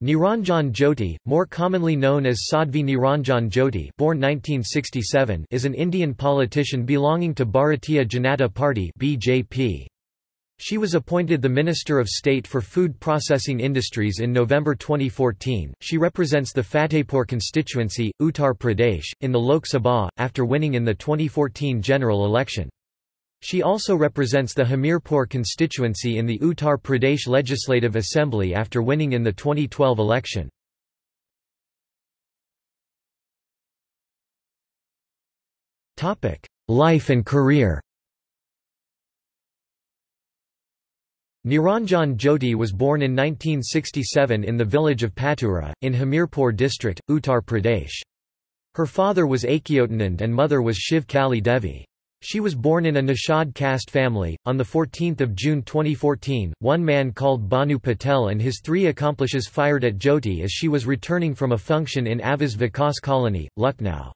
Niranjan Jyoti, more commonly known as Sadhvi Niranjan Jyoti born 1967, is an Indian politician belonging to Bharatiya Janata Party BJP. She was appointed the Minister of State for Food Processing Industries in November 2014. She represents the Fatehpur constituency, Uttar Pradesh, in the Lok Sabha, after winning in the 2014 general election. She also represents the Hamirpur constituency in the Uttar Pradesh Legislative Assembly after winning in the 2012 election. Life and career Niranjan Jyoti was born in 1967 in the village of Patura, in Hamirpur district, Uttar Pradesh. Her father was Akyotanand and mother was Shiv Kali Devi. She was born in a Nishad caste family. On 14 June 2014, one man called Banu Patel and his three accomplices fired at Jyoti as she was returning from a function in Awas Vikas Colony, Lucknow.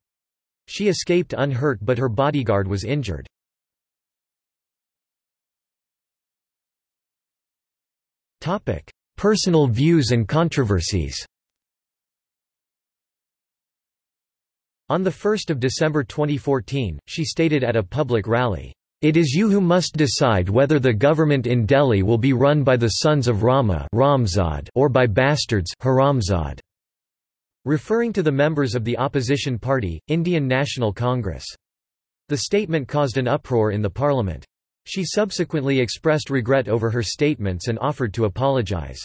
She escaped unhurt but her bodyguard was injured. Personal views and controversies On 1 December 2014, she stated at a public rally, "...it is you who must decide whether the government in Delhi will be run by the sons of Rama or by bastards Haramzad." referring to the members of the opposition party, Indian National Congress. The statement caused an uproar in the parliament. She subsequently expressed regret over her statements and offered to apologize.